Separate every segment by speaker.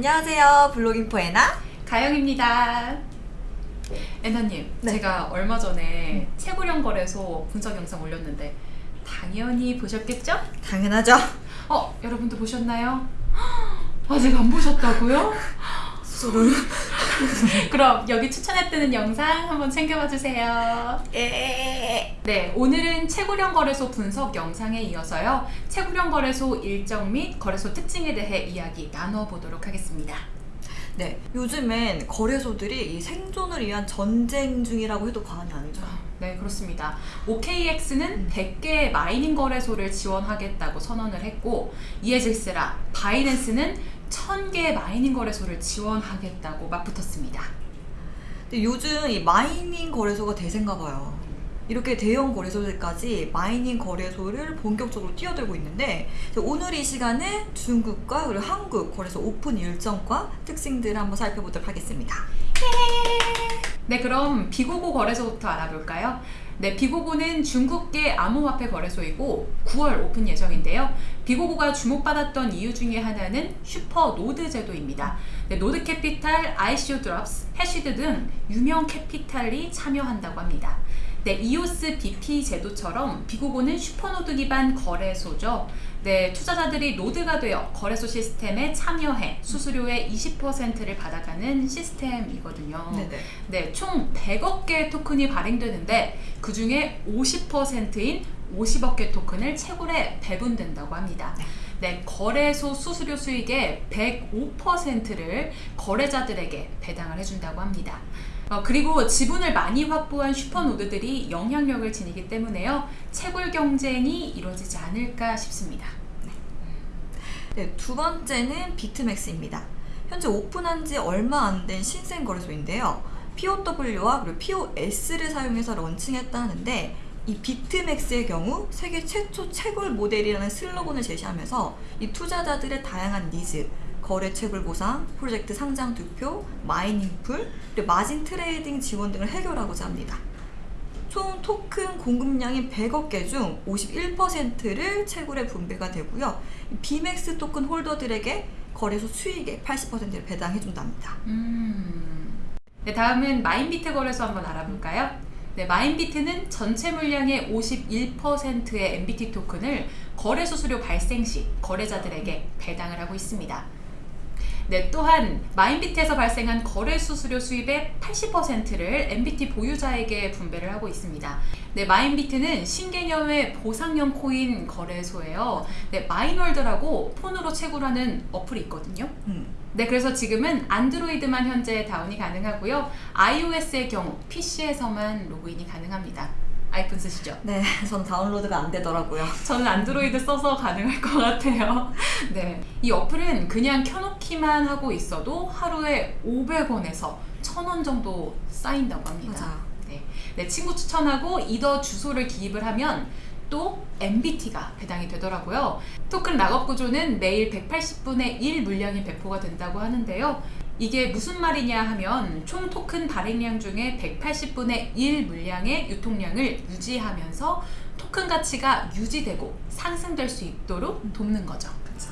Speaker 1: 안녕하세요. 블로깅포 애나.
Speaker 2: 가영입니다. 애나님,
Speaker 1: 네.
Speaker 2: 제가 얼마 전에 채굴형 거래소 분석 영상 올렸는데 당연히 보셨겠죠?
Speaker 1: 당연하죠.
Speaker 2: 어, 여러분도 보셨나요? 아직 안 보셨다고요?
Speaker 1: 소름.
Speaker 2: 그럼 여기 추천해 뜨는 영상 한번 챙겨봐 주세요.
Speaker 1: 예.
Speaker 2: 네, 오늘은 채굴형 거래소 분석 영상에 이어서요. 채굴형 거래소 일정 및 거래소 특징에 대해 이야기 나눠보도록 하겠습니다.
Speaker 1: 네. 요즘엔 거래소들이 이 생존을 위한 전쟁 중이라고 해도 과언이 아니죠.
Speaker 2: 네, 그렇습니다. OKX는 100개의 mining 거래소를 지원하겠다고 선언을 했고 이에 질세라 바이낸스는 1000개의 mining 거래소를 지원하겠다고 맞붙었습니다.
Speaker 1: 근데 요즘 이 mining 거래소가 대세인가 봐요. 이렇게 대형 거래소들까지 mining 거래소를 본격적으로 뛰어들고 있는데 오늘 이 시간에 중국과 그리고 한국 거래소 오픈 일정과 특징들을 한번 살펴보도록 하겠습니다.
Speaker 2: 네, 그럼 비고고 거래소부터 알아볼까요? 네, 비고고는 중국계 암호화폐 거래소이고 9월 오픈 예정인데요. 비고고가 주목받았던 이유 중에 하나는 super node 제도입니다. 네, 노드 캐피탈, ICO 드롭스, 해시드 등 유명 캐피탈이 참여한다고 합니다. 네, 이오스 BP 제도처럼 비고고는 super node 기반 거래소죠. 네, 투자자들이 노드가 되어 거래소 시스템에 참여해 수수료의 20%를 받아가는 시스템이거든요.
Speaker 1: 네네.
Speaker 2: 네, 총 100억 개의 토큰이 발행되는데 그 중에 50%인 50억 개 토큰을 채굴에 배분된다고 합니다. 네, 거래소 수수료 수익의 105%를 거래자들에게 배당을 해준다고 합니다. 어, 그리고 지분을 많이 확보한 슈퍼노드들이 영향력을 지니기 때문에요. 채굴 경쟁이 이루어지지 않을까 싶습니다.
Speaker 1: 네, 두 번째는 비트맥스입니다. 현재 오픈한 지 얼마 안 된 신생 거래소인데요. POW와 그리고 POS를 사용해서 launching했다는데 이 비트맥스의 경우 세계 최초 채굴 모델이라는 슬로건을 제시하면서 이 투자자들의 다양한 니즈, 거래 채굴 보상, 프로젝트 상장 투표, mining pool, margin trading 지원 등을 해결하고자 합니다. 총 토큰 공급량인 100억 개 중 51%를 채굴에 분배가 되고요. 비맥스 토큰 holder들에게 거래소 수익의 80%를 배당해 준답니다.
Speaker 2: 음. 네, 다음은 마인비트 거래소 한번 알아볼까요? 네, 마인비트는 전체 물량의 51%의 MBT 토큰을 거래 수수료 발생 시 거래자들에게 배당을 하고 있습니다. 네, 또한 마인비트에서 발생한 거래 수수료 수입의 80%를 MBT 보유자에게 분배를 하고 있습니다. 네, 마인비트는 신개념의 보상형 코인 거래소예요. 네, 마인월드라고 폰으로 채굴하는 어플이 있거든요.
Speaker 1: 음.
Speaker 2: 네, 그래서 지금은 안드로이드만 현재 다운이 가능하고요. iOS의 경우 PC에서만 로그인이 가능합니다. 아이폰 쓰시죠?
Speaker 1: 네, 전 다운로드가 안 되더라고요.
Speaker 2: 저는 안드로이드 써서 가능할 것 같아요. 네. 이 어플은 그냥 켜놓기만 하고 있어도 하루에 500원에서 1000원 정도 쌓인다고 합니다.
Speaker 1: 맞아요.
Speaker 2: 네. 네, 친구 추천하고 이더 주소를 기입을 하면 또 MBT가 배당이 되더라고요. 토큰 lock-up 구조는 매일 180분의 1 물량이 배포가 된다고 하는데요. 이게 무슨 말이냐 하면 총 토큰 발행량 중에 180분의 1 물량의 유통량을 유지하면서 토큰 가치가 유지되고 상승될 수 있도록 돕는 거죠.
Speaker 1: 그렇죠.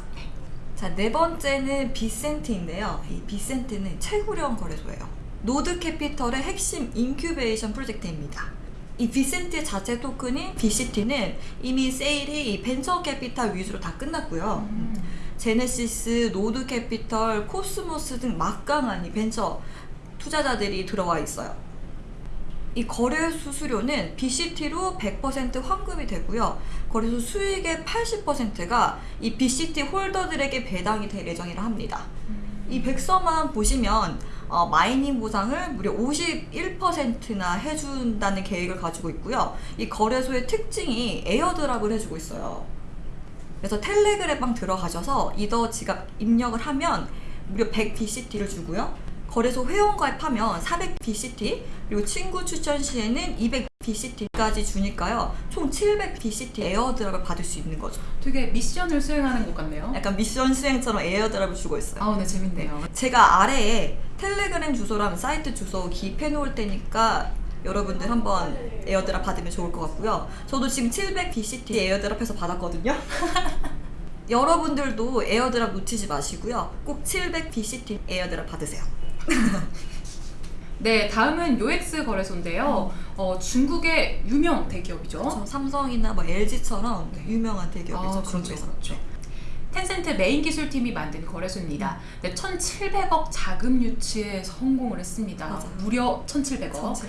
Speaker 1: 자, 네 번째는 비센트인데요. 이 비센트는 채굴형 거래소예요. 노드 캐피털의 핵심 incubation 프로젝트입니다. 이 비센트 자체 토큰인 BCT는 이미 세일이 이 벤처 캐피탈 위주로 다 끝났고요. 제네시스, 노드 캐피털, 코스모스 등 막강한 이 벤처 투자자들이 들어와 있어요. 이 거래 수수료는 BCT로 100% 환급이 되고요. 거래소 수익의 80%가 이 BCT holder들에게 배당이 될 예정이라 합니다. 이 백서만 보시면 어, mining 보상을 무려 51%나 해준다는 계획을 가지고 있고요. 이 거래소의 특징이 airdrop을 해주고 있어요. 그래서 텔레그램방 들어가셔서 이더 지갑 입력을 하면 무려 100 BCT를 주고요. 거래소 회원 가입하면 400 BCT 그리고 친구 추천 시에는 200 BCT까지 주니까요. 총 700 BCT airdrop을 받을 수 있는 거죠.
Speaker 2: 되게 미션을 수행하는 것 같네요.
Speaker 1: 약간 미션 수행처럼 airdrop을 주고 있어요.
Speaker 2: 아, 네, 재밌네요.
Speaker 1: 제가 아래에 텔레그램 주소랑 사이트 주소 기입해 놓을 테니까 여러분들 한번 airdrop 받으면 좋을 것 같고요. 저도 지금 700 BCT airdrop 해서 받았거든요. 여러분들도 airdrop 놓치지 마시고요. 꼭 700BCT airdrop 받으세요.
Speaker 2: 네, 다음은 요엑스 거래소인데요. 어, 중국의 유명 대기업이죠.
Speaker 1: 저 삼성이나 뭐 LG처럼 유명한 대기업이죠.
Speaker 2: 아, 그렇죠,
Speaker 1: 중국에서.
Speaker 2: 그렇죠. 텐센트 메인 기술팀이 만든 거래소입니다. 네, 1,700억 자금 유치에 성공을 했습니다.
Speaker 1: 맞아.
Speaker 2: 무려 1,700억.
Speaker 1: 전체.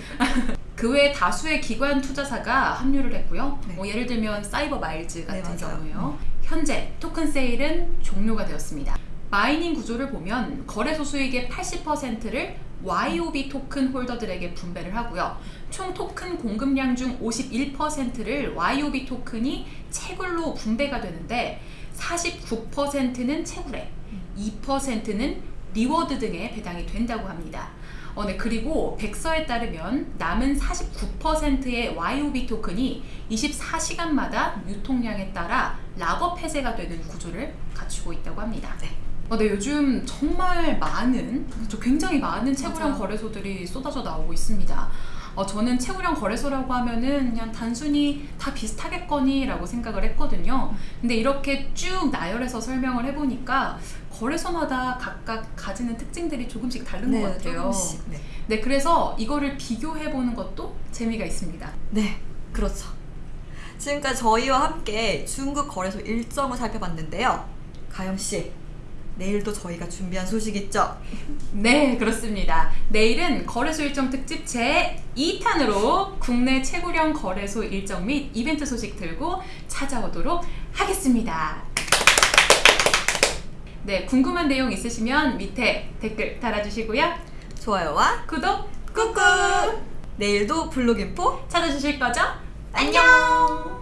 Speaker 2: 그 외에 다수의 기관 투자사가 합류를 했고요.
Speaker 1: 네.
Speaker 2: 뭐 예를 들면 사이버 마일즈 같은
Speaker 1: 네.
Speaker 2: 경우요. 현재 토큰 세일은 종료가 되었습니다. mining 구조를 보면 거래소 수익의 80%를 YOB 토큰 holder들에게 분배를 하고요. 총 토큰 공급량 중 51%를 YOB 토큰이 채굴로 분배가 되는데 49%는 채굴에, 2%는 reward 등에 배당이 된다고 합니다. 어, 네, 그리고 백서에 따르면 남은 49%의 YOB 토큰이 24시간마다 유통량에 따라 lock-up 폐쇄가 되는 구조를 갖추고 있다고 합니다.
Speaker 1: 네.
Speaker 2: 어, 네, 요즘 정말 많은, 그렇죠, 굉장히 많은 채굴형. 거래소들이 쏟아져 나오고 있습니다. 어, 저는 채굴형 거래소라고 하면은 그냥 단순히 다 비슷하겠거니 라고 생각을 했거든요. 근데 이렇게 쭉 나열해서 설명을 해보니까 거래소마다 각각 가지는 특징들이 조금씩 다른 것 같아요.
Speaker 1: 네, 조금씩. 네.
Speaker 2: 네, 그래서 이거를 비교해보는 것도 재미가 있습니다.
Speaker 1: 네, 그렇죠. 지금까지 저희와 함께 중국 거래소 일정을 살펴봤는데요. 가영 씨, 내일도 저희가 준비한 소식 있죠?
Speaker 2: 네, 그렇습니다. 내일은 거래소 일정 특집 제 2탄으로 국내 채굴형 거래소 일정 및 이벤트 소식 들고 찾아오도록 하겠습니다. 네, 궁금한 내용 있으시면 밑에 댓글 달아주시고요.
Speaker 1: 좋아요와
Speaker 2: 구독
Speaker 1: 꾹꾹! 내일도 블로깅포
Speaker 2: 찾아주실 거죠?
Speaker 1: 안녕!